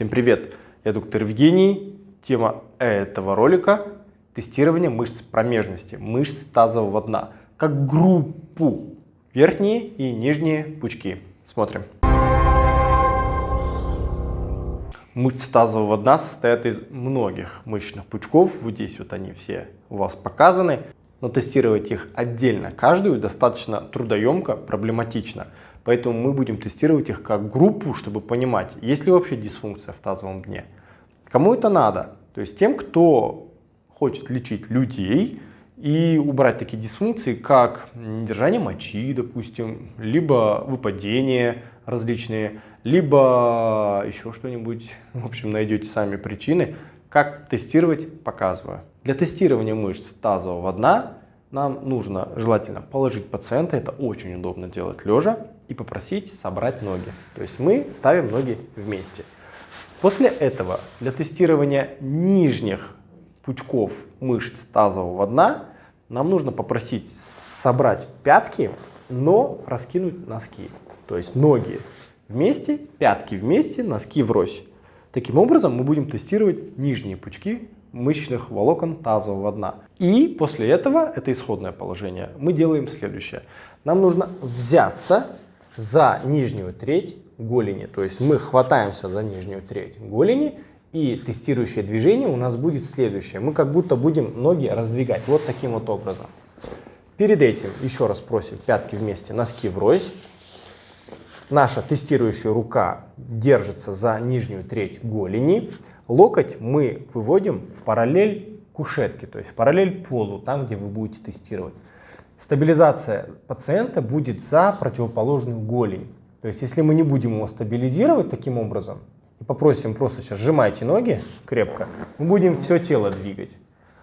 Всем привет! Я доктор Евгений. Тема этого ролика – тестирование мышц промежности, мышц тазового дна, как группу верхние и нижние пучки. Смотрим. Мышцы тазового дна состоят из многих мышечных пучков. Вот здесь вот они все у вас показаны. Но тестировать их отдельно, каждую, достаточно трудоемко, проблематично. Поэтому мы будем тестировать их как группу, чтобы понимать, есть ли вообще дисфункция в тазовом дне. Кому это надо? То есть тем, кто хочет лечить людей и убрать такие дисфункции, как недержание мочи, допустим, либо выпадение различные, либо еще что-нибудь. В общем, найдете сами причины. Как тестировать, показываю. Для тестирования мышц тазового дна нам нужно желательно положить пациента, это очень удобно делать лежа, и попросить собрать ноги. То есть мы ставим ноги вместе. После этого для тестирования нижних пучков мышц тазового дна нам нужно попросить собрать пятки, но раскинуть носки. То есть ноги вместе, пятки вместе, носки врозь. Таким образом мы будем тестировать нижние пучки мышечных волокон тазового дна. И после этого, это исходное положение, мы делаем следующее. Нам нужно взяться за нижнюю треть голени. То есть мы хватаемся за нижнюю треть голени, и тестирующее движение у нас будет следующее. Мы как будто будем ноги раздвигать вот таким вот образом. Перед этим еще раз просим пятки вместе, носки врозь. Наша тестирующая рука держится за нижнюю треть голени. Локоть мы выводим в параллель кушетке, то есть в параллель полу, там, где вы будете тестировать. Стабилизация пациента будет за противоположную голень. То есть если мы не будем его стабилизировать таким образом, и попросим просто сейчас сжимайте ноги крепко, мы будем все тело двигать.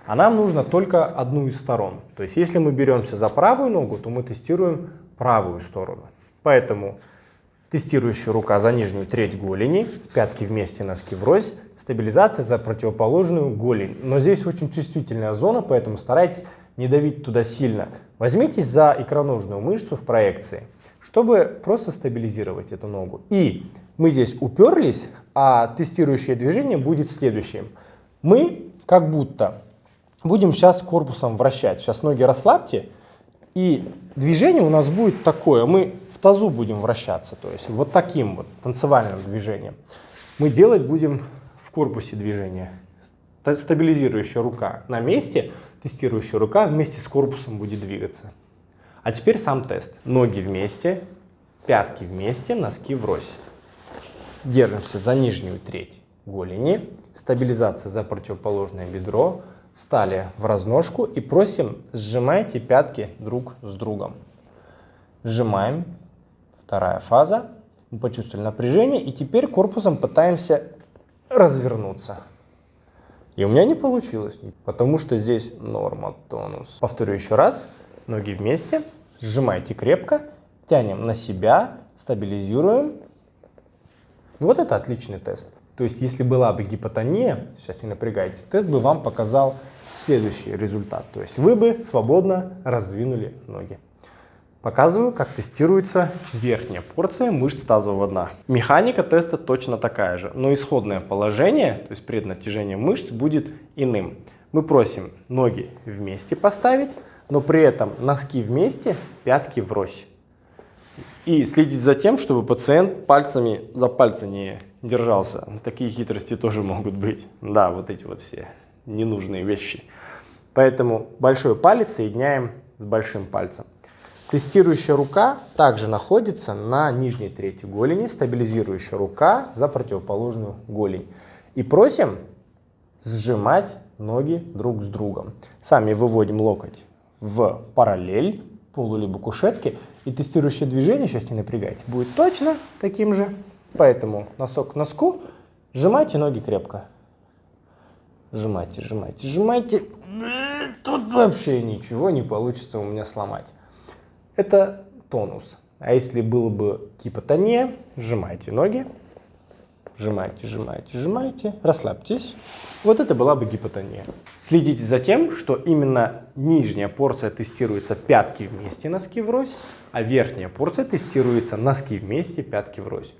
А нам нужно только одну из сторон. То есть если мы беремся за правую ногу, то мы тестируем правую сторону. Поэтому тестирующая рука за нижнюю треть голени, пятки вместе, носки врозь, стабилизация за противоположную голень. Но здесь очень чувствительная зона, поэтому старайтесь не давить туда сильно. Возьмитесь за икроножную мышцу в проекции, чтобы просто стабилизировать эту ногу. И мы здесь уперлись, а тестирующее движение будет следующим. Мы как будто будем сейчас корпусом вращать. Сейчас ноги расслабьте, и движение у нас будет такое. Мы в тазу будем вращаться, то есть вот таким вот танцевальным движением. Мы делать будем в корпусе движения. Стабилизирующая рука на месте – тестирующая рука вместе с корпусом будет двигаться. А теперь сам тест. Ноги вместе, пятки вместе, носки врозь. Держимся за нижнюю треть голени, стабилизация за противоположное бедро, встали в разножку и просим сжимайте пятки друг с другом. Сжимаем, вторая фаза, мы почувствовали напряжение и теперь корпусом пытаемся развернуться. И у меня не получилось, потому что здесь норма тонус. Повторю еще раз. Ноги вместе, сжимайте крепко, тянем на себя, стабилизируем. Вот это отличный тест. То есть, если была бы гипотония, сейчас не напрягайтесь, тест бы вам показал следующий результат. То есть, вы бы свободно раздвинули ноги. Показываю, как тестируется верхняя порция мышц тазового дна. Механика теста точно такая же, но исходное положение, то есть преднатяжение мышц, будет иным. Мы просим ноги вместе поставить, но при этом носки вместе, пятки врозь. И следить за тем, чтобы пациент пальцами за пальцы не держался. Такие хитрости тоже могут быть. Да, вот эти вот все ненужные вещи. Поэтому большой палец соединяем с большим пальцем. Тестирующая рука также находится на нижней трети голени, стабилизирующая рука за противоположную голень. И просим сжимать ноги друг с другом. Сами выводим локоть в параллель полу либо кушетки. И тестирующее движение, сейчас не напрягайте, будет точно таким же. Поэтому носок к носку, сжимайте ноги крепко. Сжимайте, сжимайте, сжимайте. Тут вообще ничего не получится у меня сломать это тонус. А если было бы гипотония, сжимайте ноги, сжимайте, сжимайте, сжимайте, расслабьтесь. Вот это была бы гипотония. Следите за тем, что именно нижняя порция тестируется пятки вместе, носки врозь, а верхняя порция тестируется носки вместе, пятки врозь.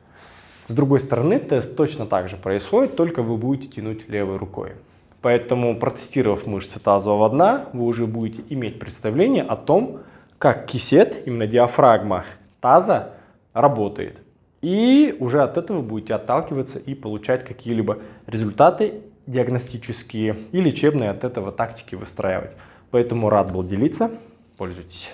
С другой стороны, тест точно так же происходит, только вы будете тянуть левой рукой. Поэтому, протестировав мышцы тазового дна, вы уже будете иметь представление о том, как кисет, именно диафрагма таза, работает. И уже от этого будете отталкиваться и получать какие-либо результаты диагностические и лечебные от этого тактики выстраивать. Поэтому рад был делиться. Пользуйтесь.